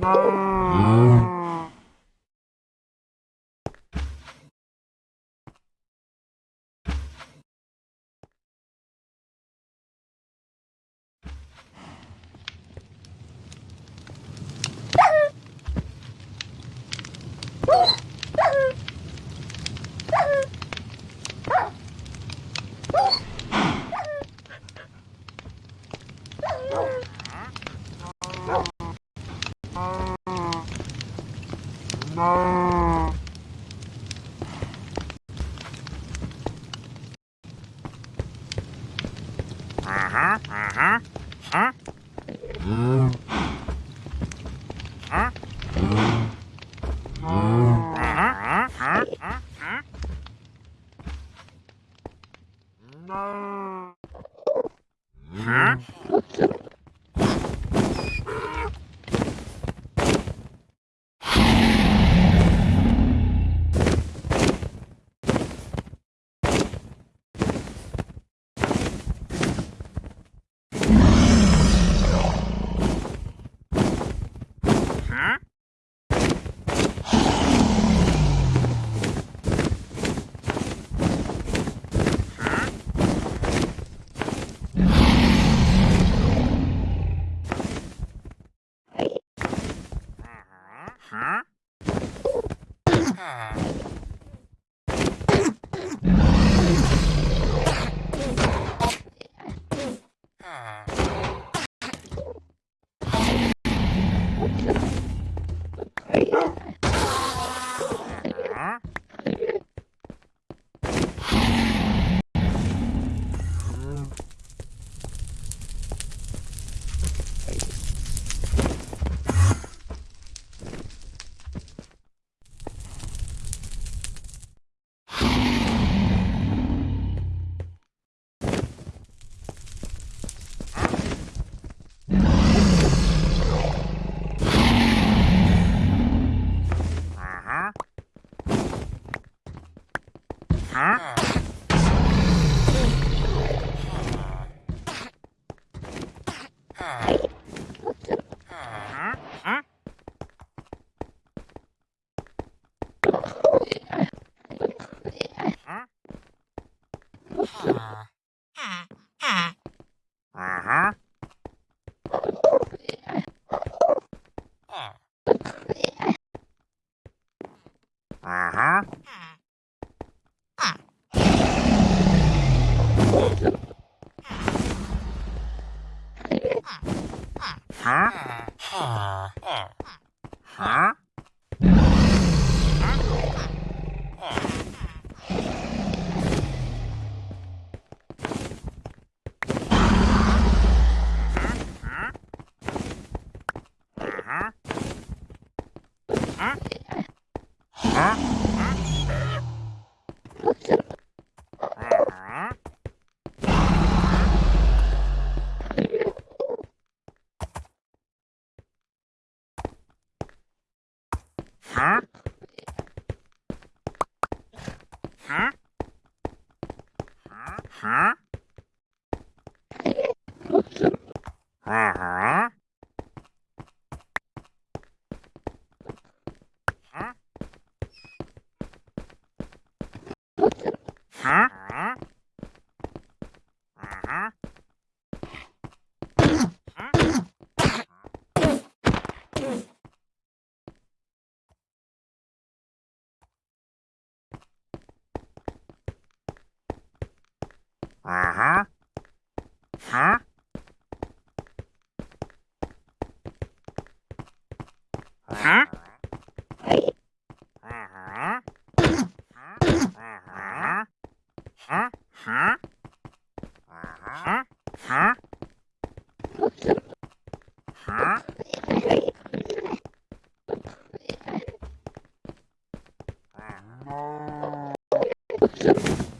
Não. Hum. Yeah.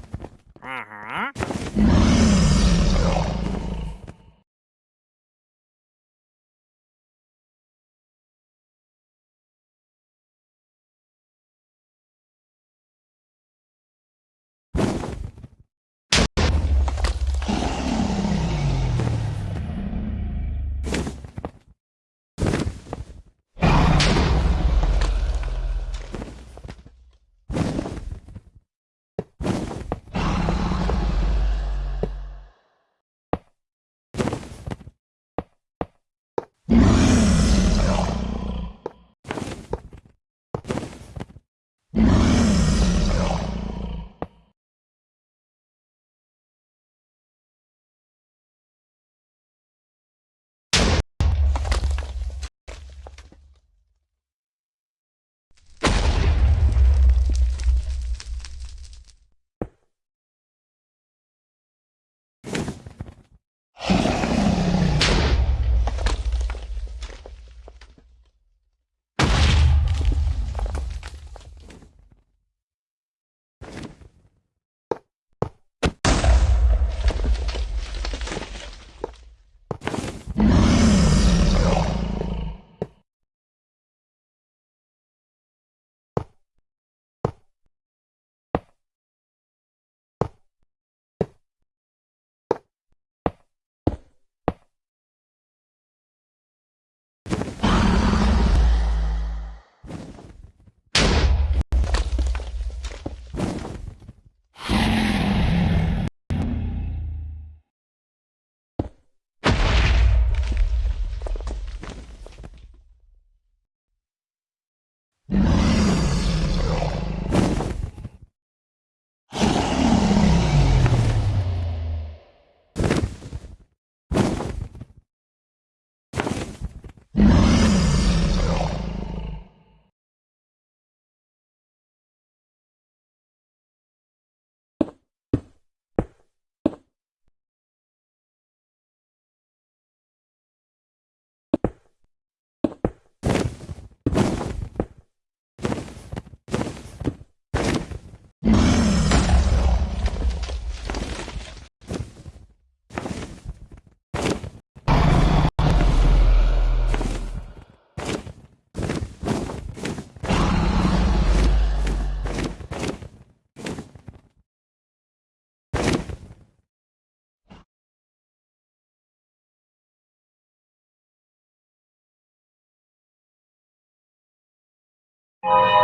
Uh-huh.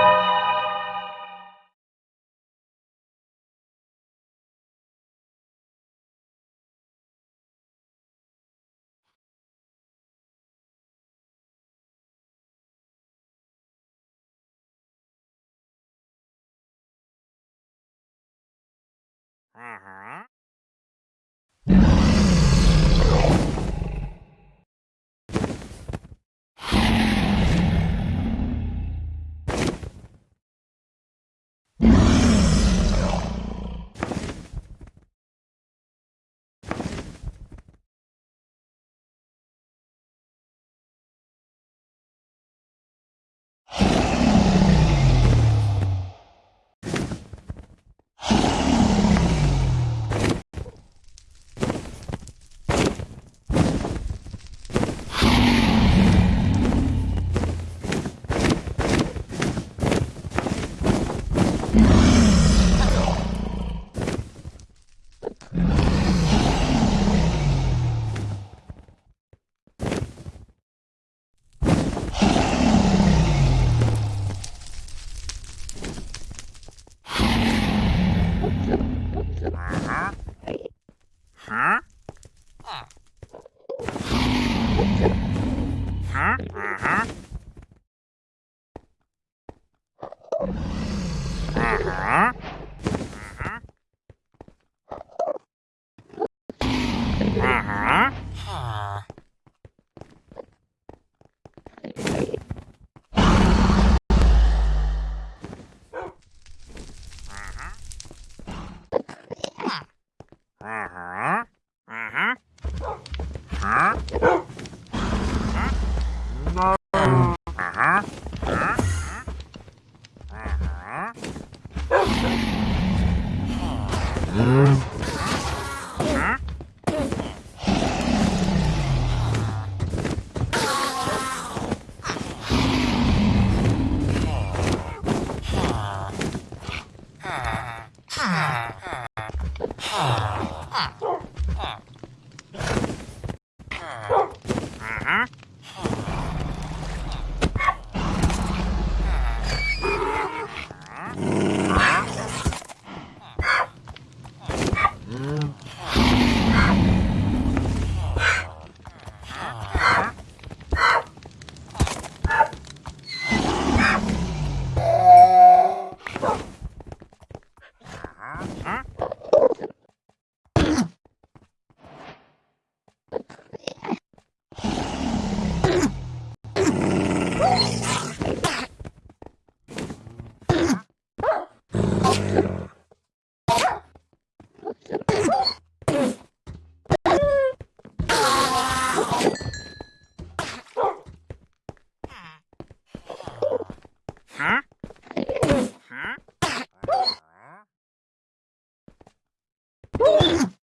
Ooh!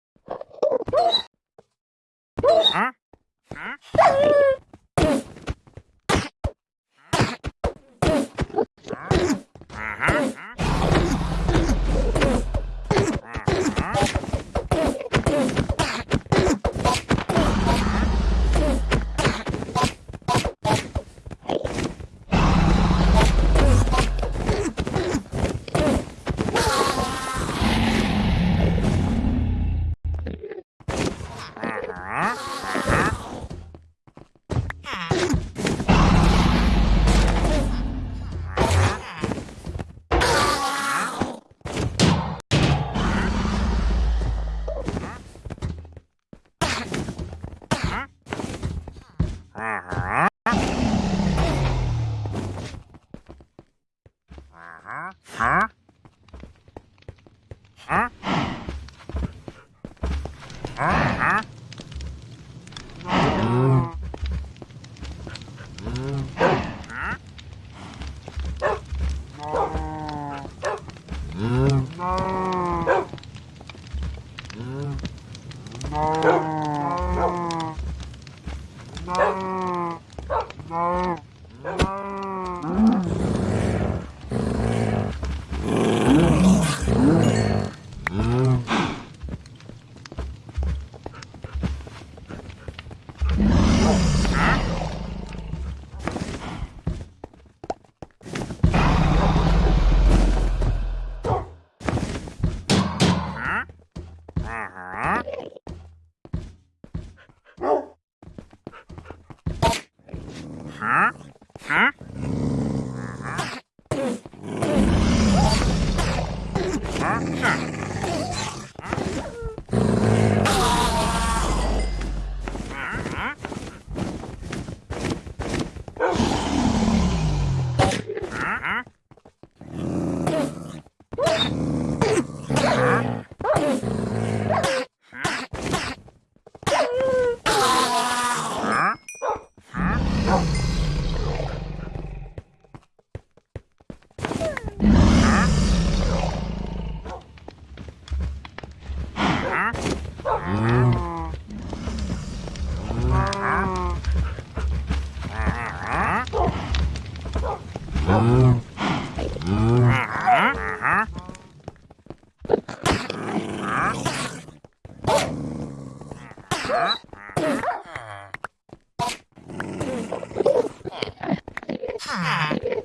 ha!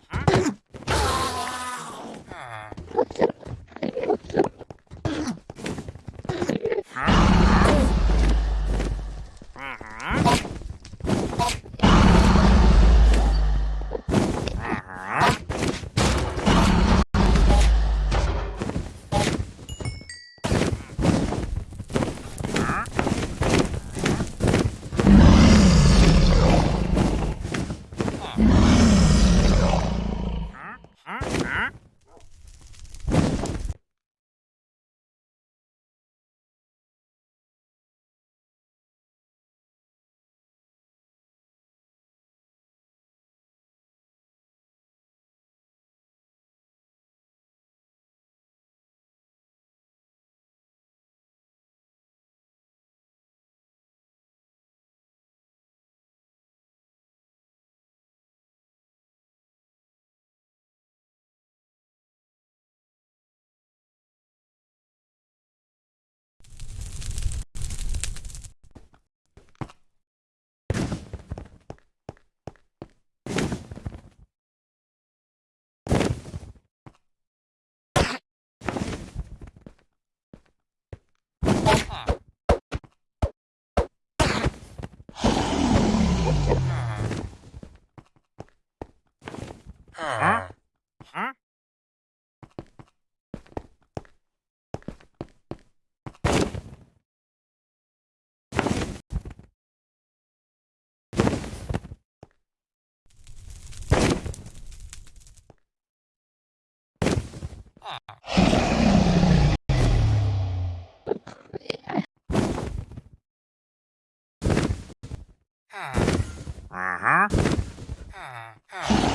Uh-huh. Uh-huh. uh-huh.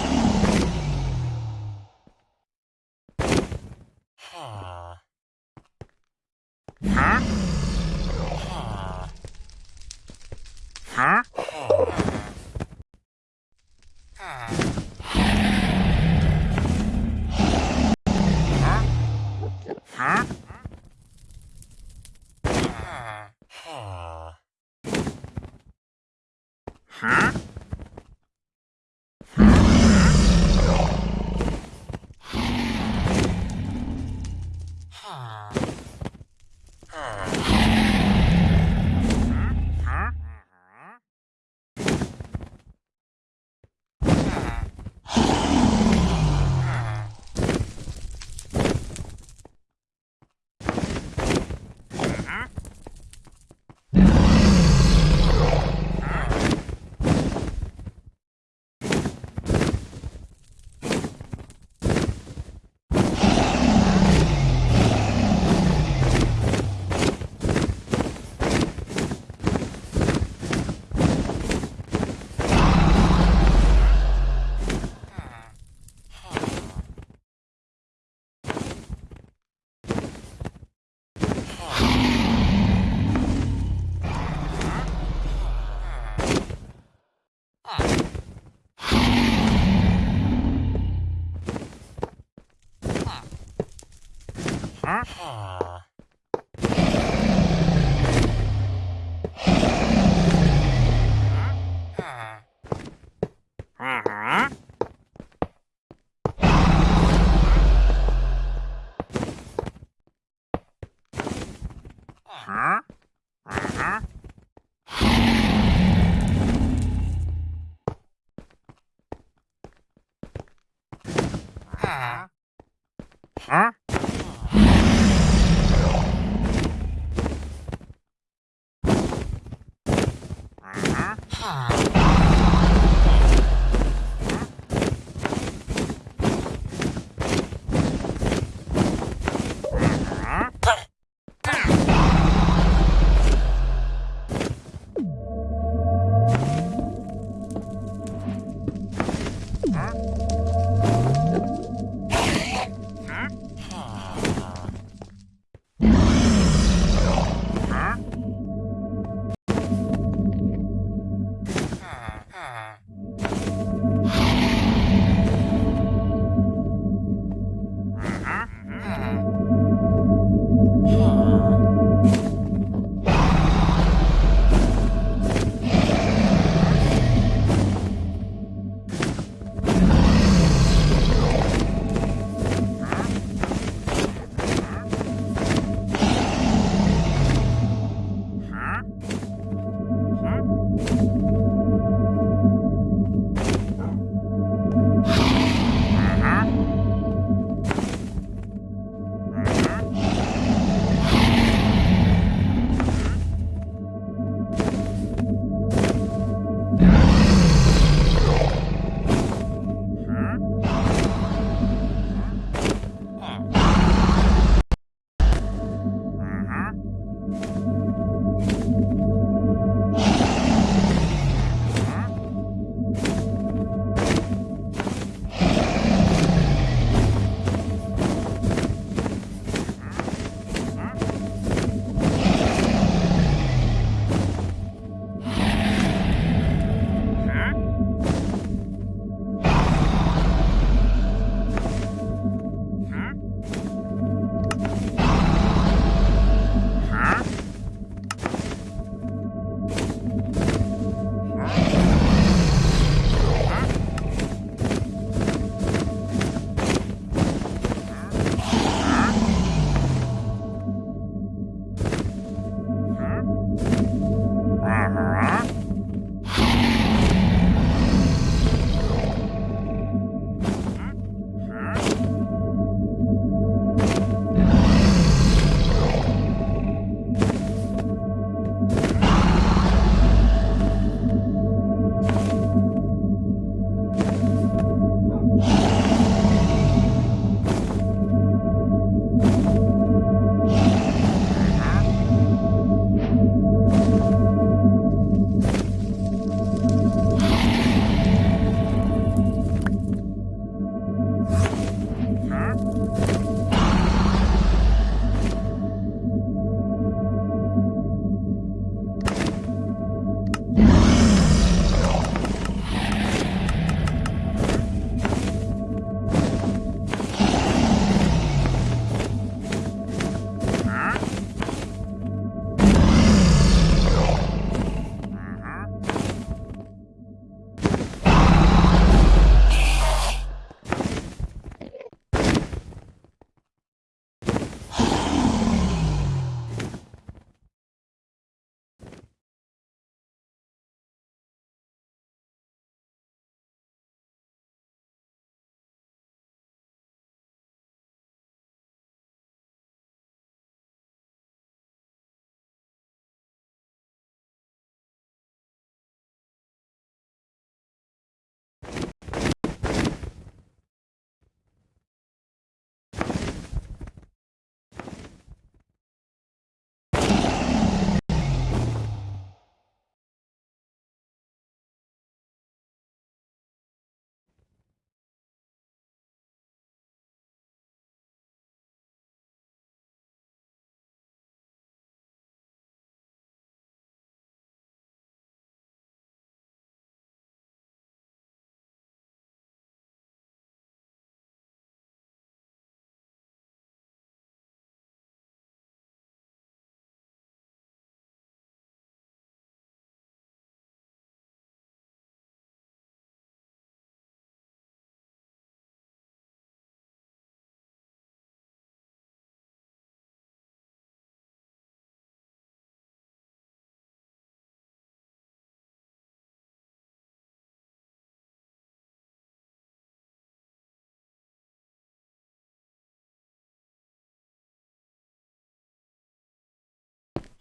Huh?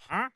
啊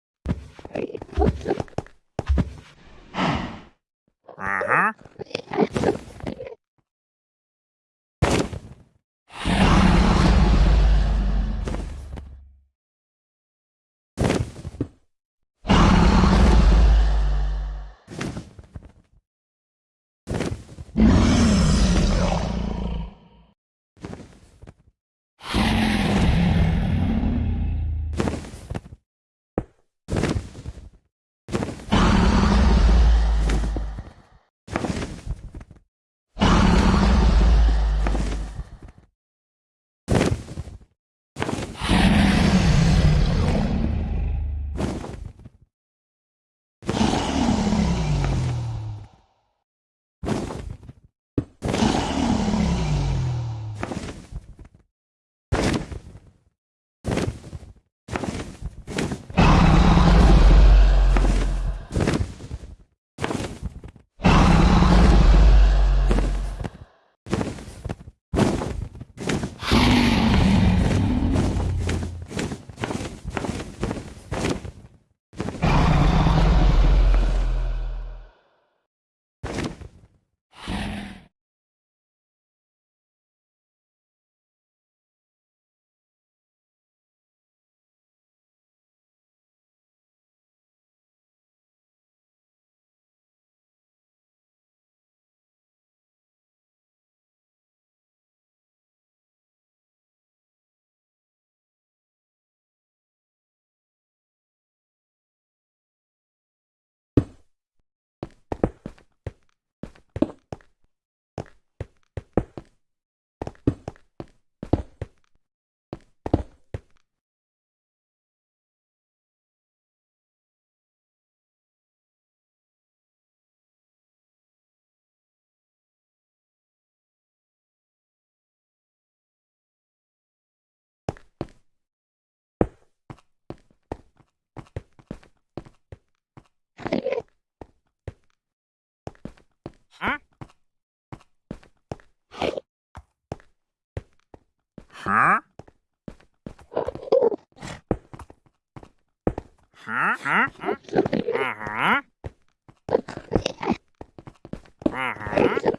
Huh? Huh? Huh? Uh-huh. Uh-huh.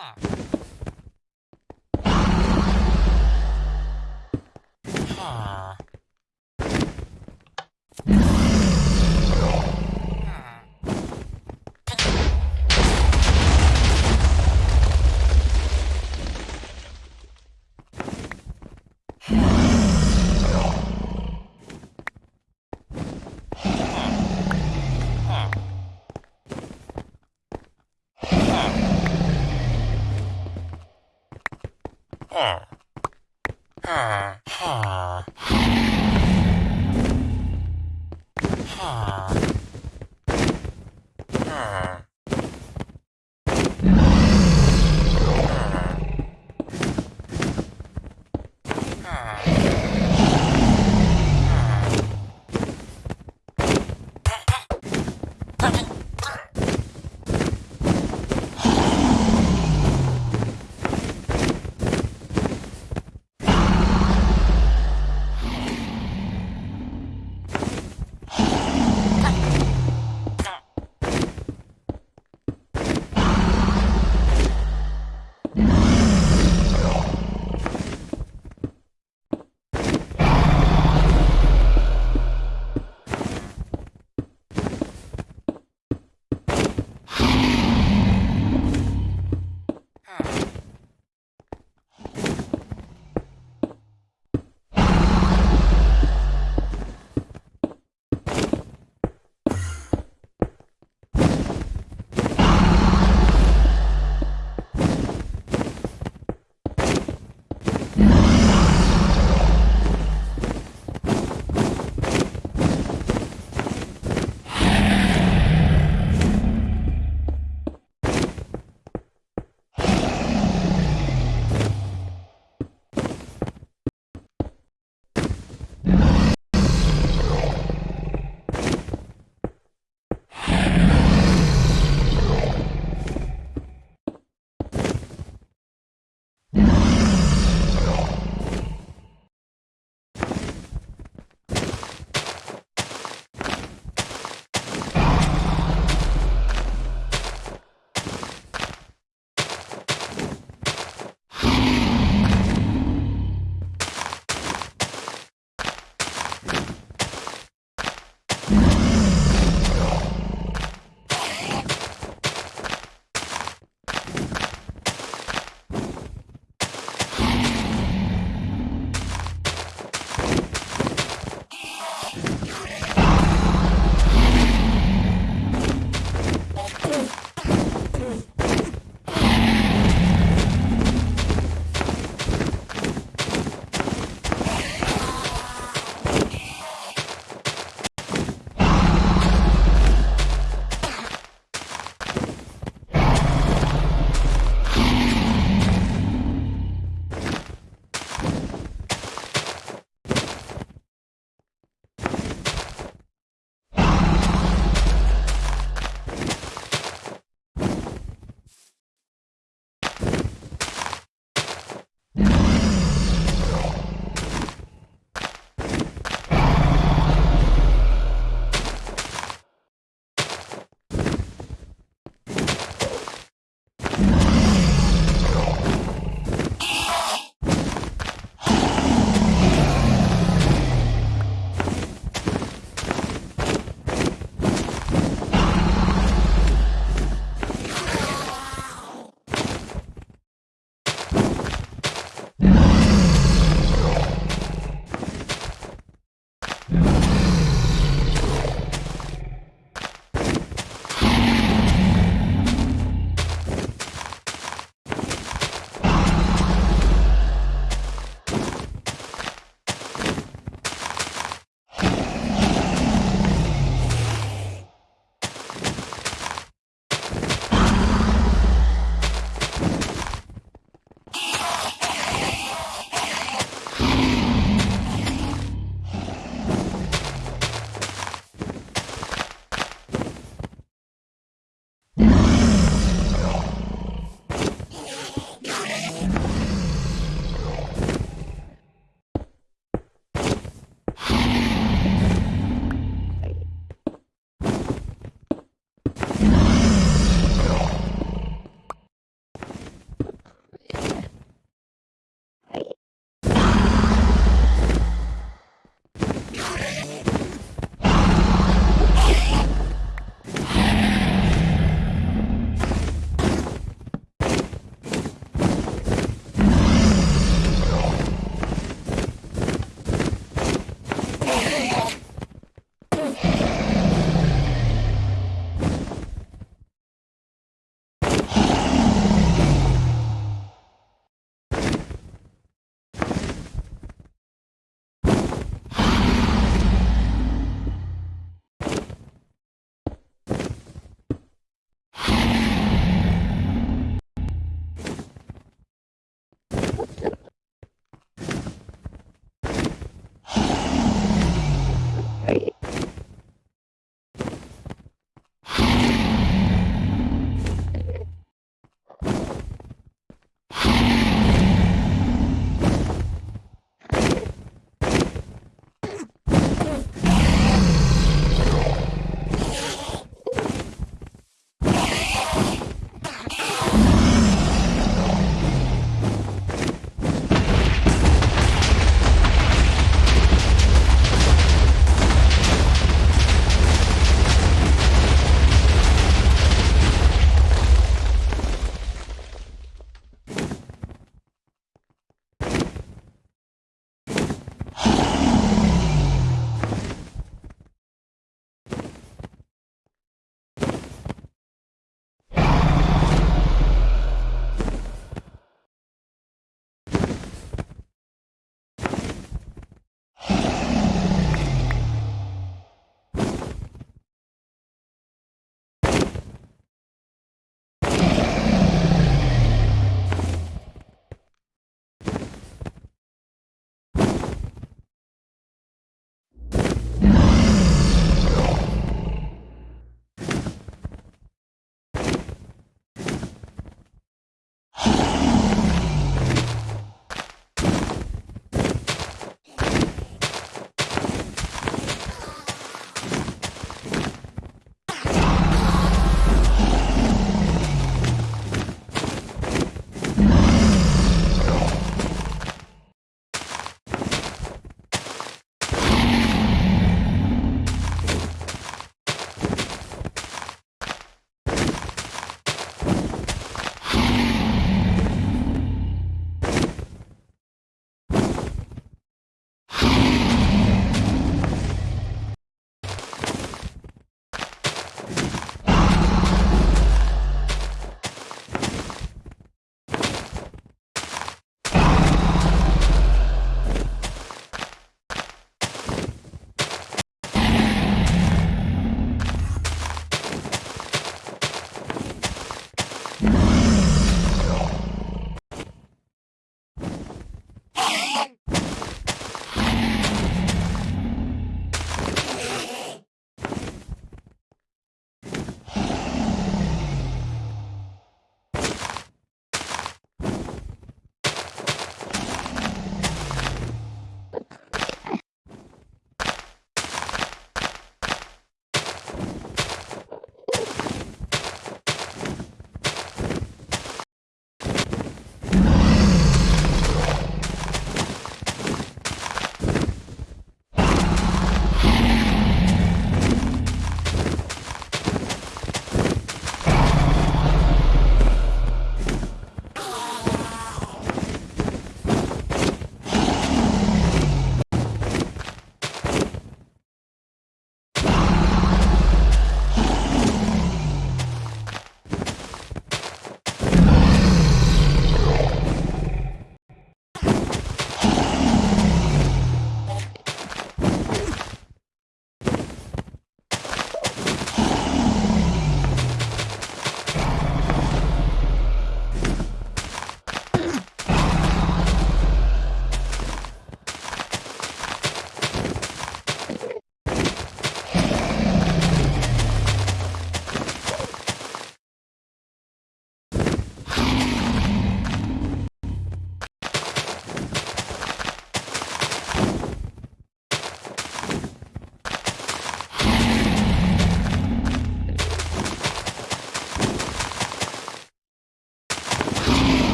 Ah. ฮ่าฮ่าฮ่า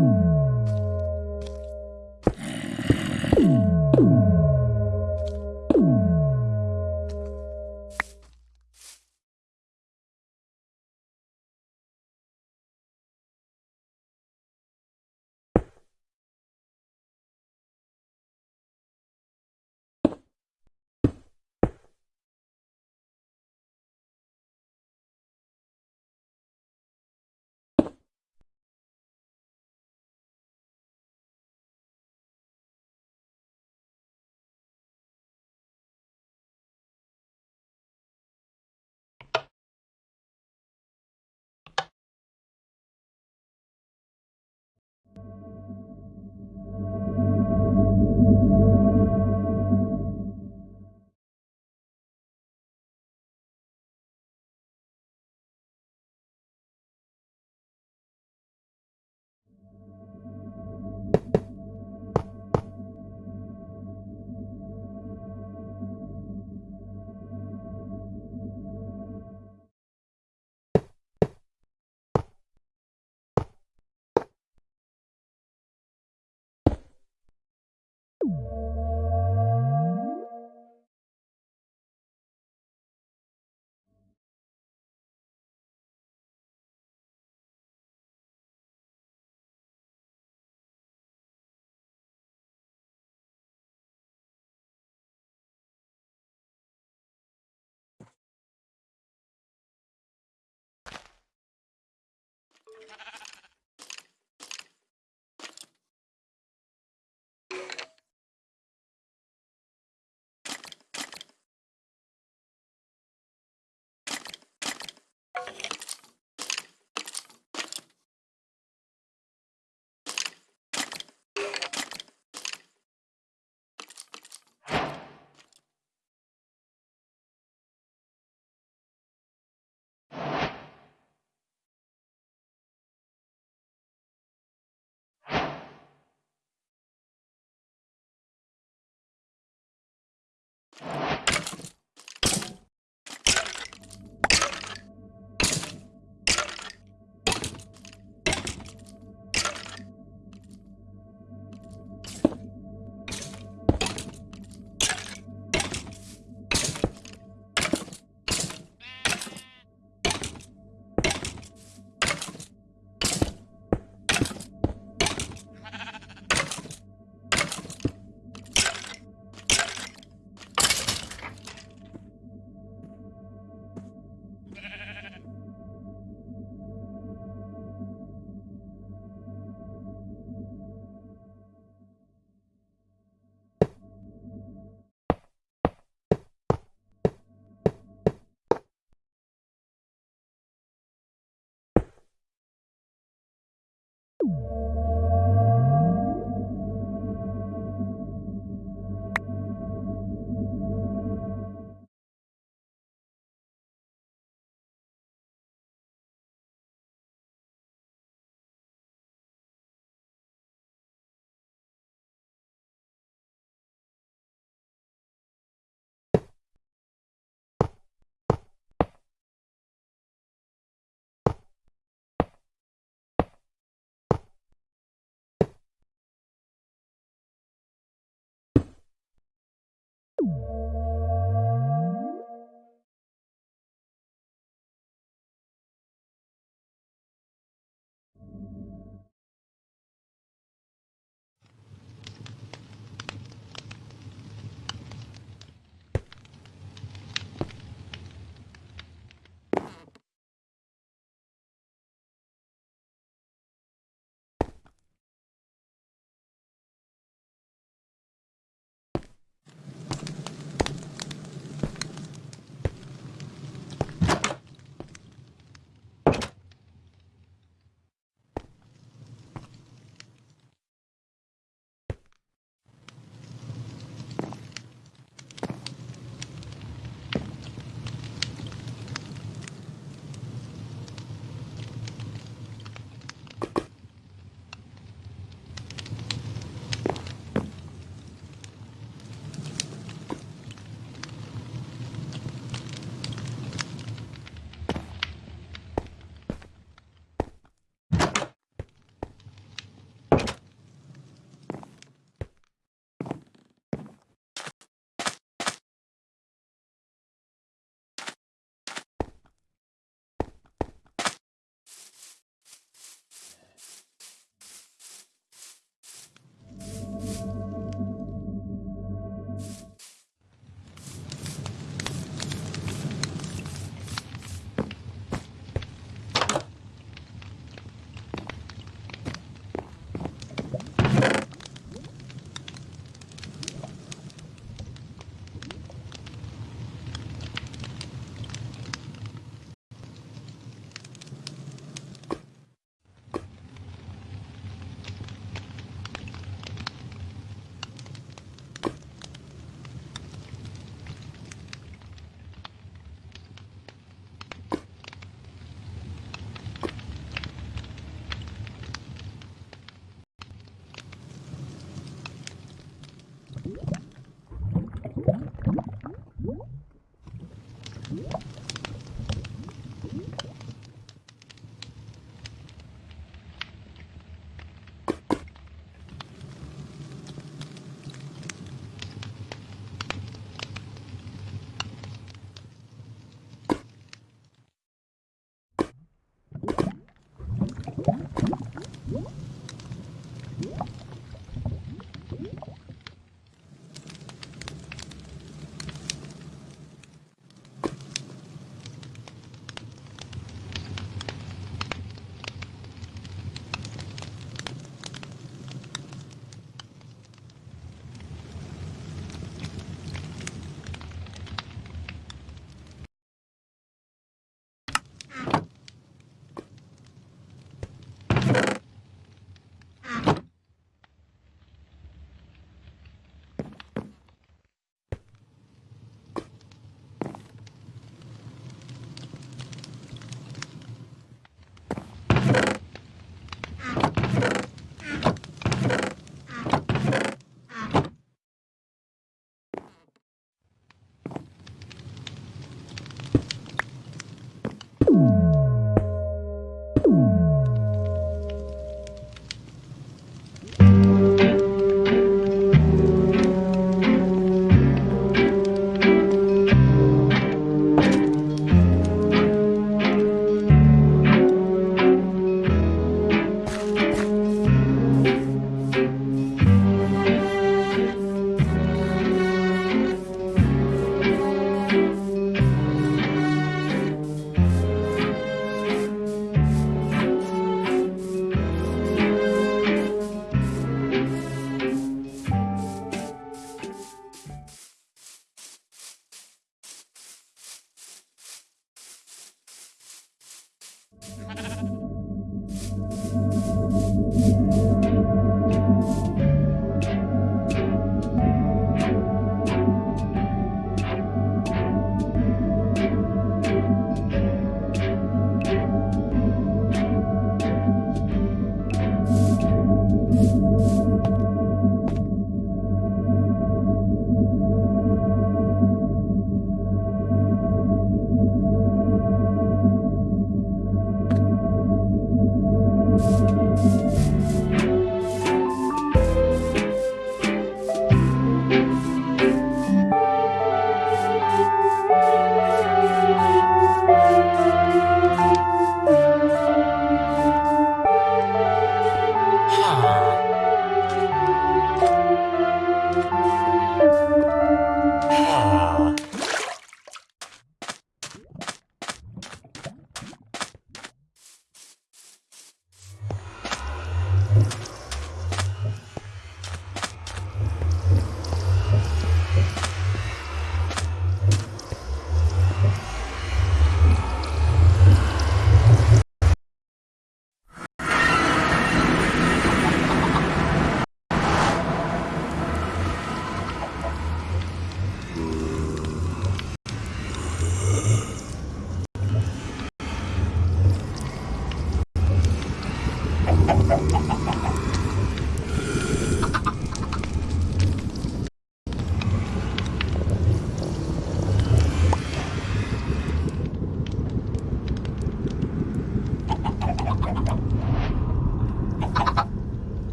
Ooh. Ha ha ha!